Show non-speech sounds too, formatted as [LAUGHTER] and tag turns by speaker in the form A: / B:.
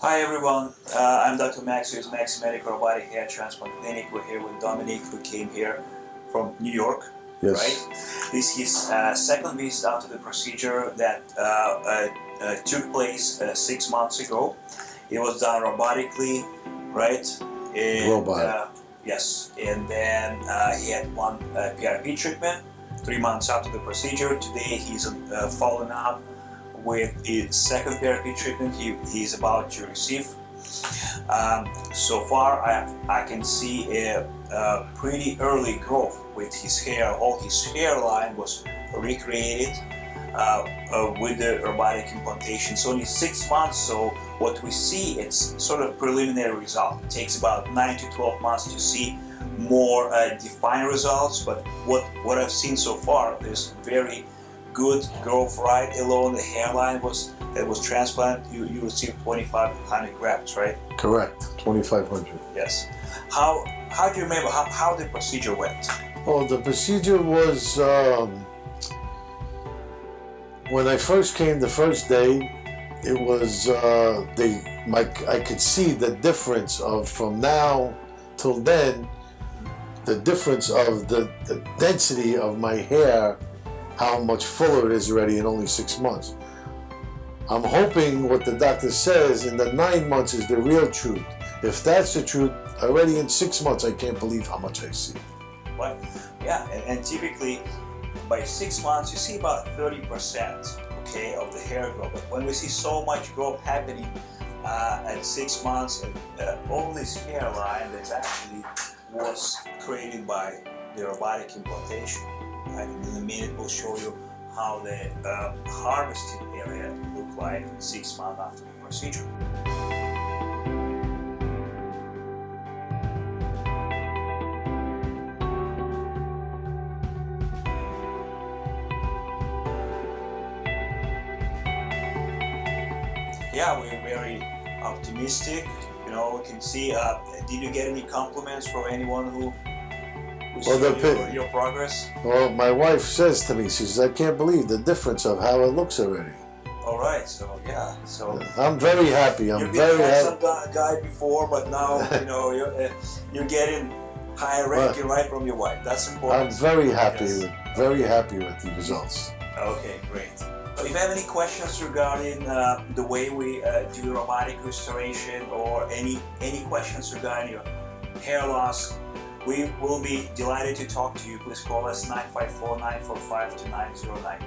A: Hi everyone, uh, I'm Dr. Max with Max Medical Robotic Hair Transplant Clinic. We're here with Dominic who came here from New York,
B: Yes.
A: right? This is his uh, second visit after the procedure that uh, uh, uh, took place uh, six months ago. It was done robotically, right? And,
B: Robot.
A: Uh, yes, and then uh, he had one uh, PRP treatment three months after the procedure. Today he's uh, following up with the second PRP treatment he, he's about to receive. Um, so far, I, I can see a, a pretty early growth with his hair. All his hairline was recreated uh, uh, with the robotic implantation. It's only six months, so what we see it's sort of preliminary result. It takes about nine to twelve months to see more uh, defined results. But what what I've seen so far is very good growth right along the hairline was that was transplanted. You you received 2,500 grafts, right?
B: Correct. 2,500.
A: Yes. How how do you remember how, how the procedure went?
B: Well, the procedure was um, when I first came the first day. It was uh, they my I could see the difference of from now till then, the difference of the, the density of my hair, how much fuller it is already in only six months. I'm hoping what the doctor says in the nine months is the real truth. If that's the truth, already in six months, I can't believe how much I see.
A: What? Yeah, and, and typically by six months you see about 30% okay of the hair growth. But when we see so much growth happening uh, at six months, uh, all this hairline that actually was created by the robotic implantation. And in a minute we'll show you how the uh, harvested area look like six months after the procedure. Yeah, we're very optimistic. You know, we can see. Uh, did you get any compliments from anyone who?
B: Well, the
A: your,
B: pi-
A: your progress.
B: Well, my wife says to me, she says, I can't believe the difference of how it looks already.
A: All right, so yeah, so
B: I'm very happy. I'm
A: you've
B: very happy.
A: handsome guy, guy before, but now you know [LAUGHS] you're uh, you're getting higher ranking right from your wife. That's important.
B: I'm very happy with very happy with the results.
A: Okay, great. But if you have any questions regarding uh, the way we uh, do robotic restoration or any any questions regarding your hair loss, we will be delighted to talk to you. Please call us 954-945-2909.